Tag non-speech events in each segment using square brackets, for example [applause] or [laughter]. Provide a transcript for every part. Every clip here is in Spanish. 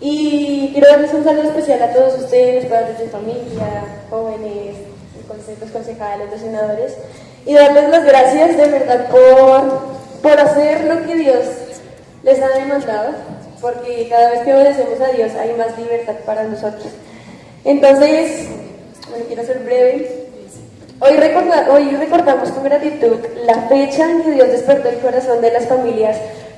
Y quiero darles un saludo especial a todos ustedes, padres de familia, jóvenes, los concejales, los senadores, y darles las gracias de verdad por, por hacer lo que Dios les ha demandado, porque cada vez que obedecemos a Dios hay más libertad para nosotros. Entonces, bueno, quiero ser breve. Hoy, hoy recordamos con gratitud la fecha en que Dios despertó el corazón de las familias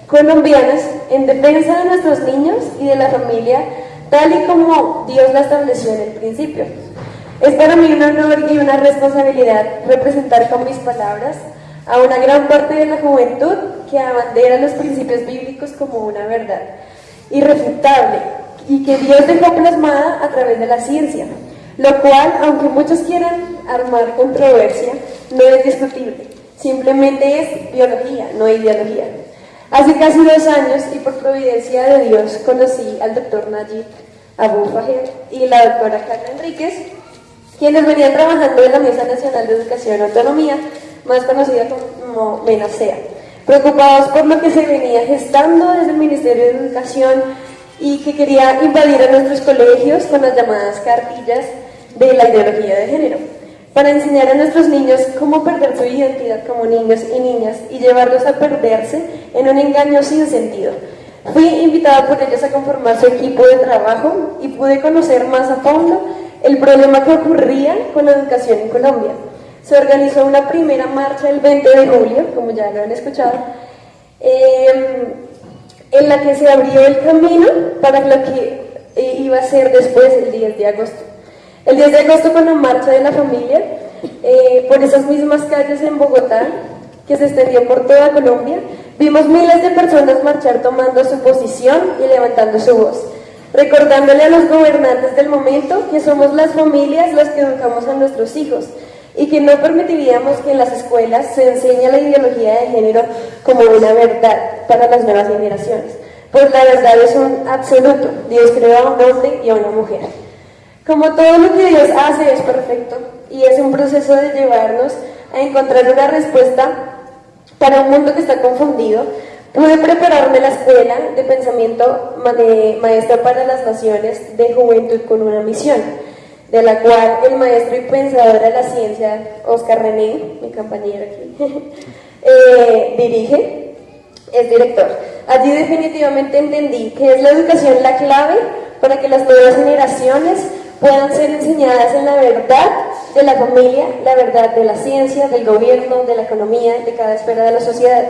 colombianas en defensa de nuestros niños y de la familia, tal y como Dios la estableció en el principio. Es para mí un honor y una responsabilidad representar con mis palabras a una gran parte de la juventud que abandera los principios bíblicos como una verdad irrefutable y que Dios dejó plasmada a través de la ciencia, lo cual, aunque muchos quieran armar controversia, no es discutible, simplemente es biología, no ideología. Hace casi dos años, y por providencia de Dios, conocí al doctor Najib Abu Fahir y la doctora Carla Enríquez, quienes venían trabajando en la Mesa Nacional de Educación y Autonomía, más conocida como MENASEA, preocupados por lo que se venía gestando desde el Ministerio de Educación y que quería invadir a nuestros colegios con las llamadas cartillas de la ideología de género, para enseñar a nuestros niños cómo perder su identidad como niños y niñas y llevarlos a perderse en un engaño sin sentido. Fui invitada por ellos a conformar su equipo de trabajo y pude conocer más a fondo el problema que ocurría con la educación en Colombia. Se organizó una primera marcha el 20 de julio, como ya lo han escuchado, em, en la que se abrió el camino para lo que eh, iba a ser después el 10 de agosto. El 10 de agosto con la marcha de la familia, eh, por esas mismas calles en Bogotá, que se extendió por toda Colombia, vimos miles de personas marchar tomando su posición y levantando su voz recordándole a los gobernantes del momento que somos las familias las que educamos a nuestros hijos y que no permitiríamos que en las escuelas se enseñe la ideología de género como una verdad para las nuevas generaciones. Pues la verdad es un absoluto. Dios creó a un hombre y a una mujer. Como todo lo que Dios hace es perfecto y es un proceso de llevarnos a encontrar una respuesta para un mundo que está confundido, Pude prepararme la escuela de pensamiento maestra para las naciones de juventud con una misión, de la cual el maestro y pensador de la ciencia, Oscar René, mi compañero aquí, [laughs] eh, dirige, es director. Allí definitivamente entendí que es la educación la clave para que las nuevas generaciones puedan ser enseñadas en la verdad de la familia, la verdad de la ciencia, del gobierno, de la economía, de cada esfera de la sociedad.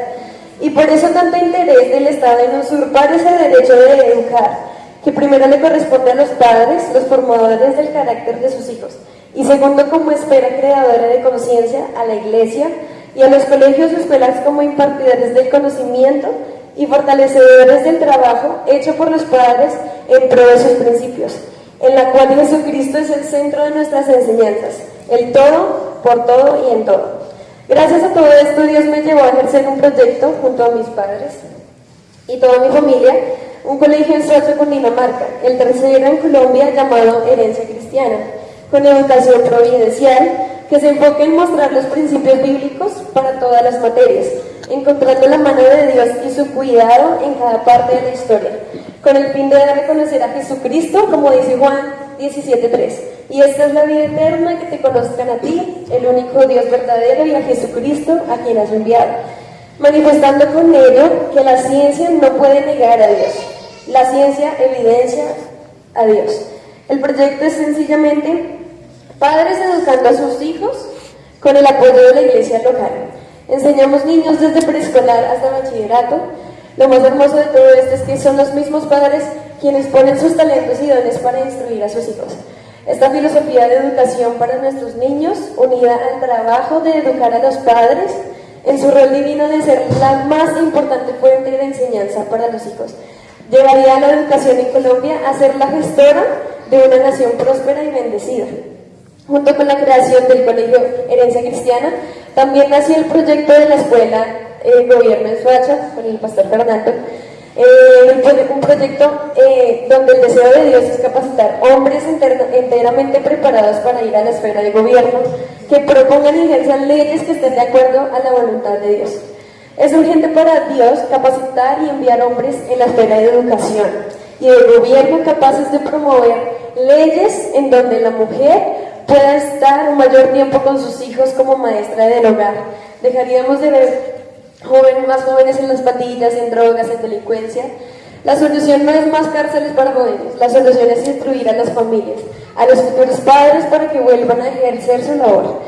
Y por eso tanto interés del Estado en usurpar ese derecho de educar, que primero le corresponde a los padres, los formadores del carácter de sus hijos, y segundo como espera creadora de conciencia a la Iglesia y a los colegios y escuelas como impartidores del conocimiento y fortalecedores del trabajo hecho por los padres en pro de sus principios, en la cual Jesucristo es el centro de nuestras enseñanzas, el todo, por todo y en todo. Gracias a todo esto, Dios me llevó a ejercer un proyecto junto a mis padres y toda mi familia, un colegio en Soacha, Dinamarca, el tercero en Colombia llamado Herencia Cristiana, con educación providencial que se enfoque en mostrar los principios bíblicos para todas las materias, encontrando la mano de Dios y su cuidado en cada parte de la historia, con el fin de dar a conocer a Jesucristo, como dice Juan 17.3. Y esta es la vida eterna, que te conozcan a ti, el único Dios verdadero, y a Jesucristo, a quien has enviado. Manifestando con ello que la ciencia no puede negar a Dios. La ciencia evidencia a Dios. El proyecto es sencillamente padres educando a sus hijos con el apoyo de la iglesia local. Enseñamos niños desde preescolar hasta bachillerato. Lo más hermoso de todo esto es que son los mismos padres quienes ponen sus talentos y dones para instruir a sus hijos. Esta filosofía de educación para nuestros niños, unida al trabajo de educar a los padres, en su rol divino de ser la más importante fuente de enseñanza para los hijos, llevaría a la educación en Colombia a ser la gestora de una nación próspera y bendecida. Junto con la creación del Colegio Herencia Cristiana, también nació el proyecto de la Escuela eh, Gobierno en Suacha, con el pastor Fernando, eh, un proyecto eh, donde el deseo de Dios es capacitar hombres enteramente preparados para ir a la esfera de gobierno, que propongan y ejerzan leyes que estén de acuerdo a la voluntad de Dios. Es urgente para Dios capacitar y enviar hombres en la esfera de educación. y de gobierno capaces de promover leyes en donde la mujer pueda estar un mayor tiempo con sus hijos como maestra del hogar. Dejaríamos de ver jóvenes, más jóvenes en las pandillas, en drogas, en delincuencia. La solución no es más cárceles para jóvenes, la solución es instruir a las familias, a los futuros padres para que vuelvan a ejercer su labor,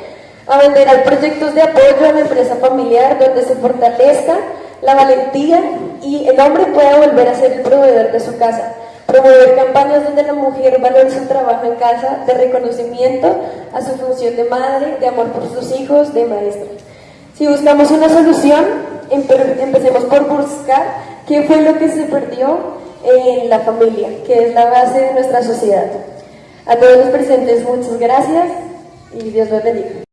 a vender proyectos de apoyo a la empresa familiar donde se fortalezca la valentía y el hombre pueda volver a ser el proveedor de su casa, promover campañas donde la mujer valore su trabajo en casa, de reconocimiento a su función de madre, de amor por sus hijos, de maestra. Si buscamos una solución, empecemos por buscar qué fue lo que se perdió en la familia, que es la base de nuestra sociedad. A todos los presentes, muchas gracias y Dios los bendiga.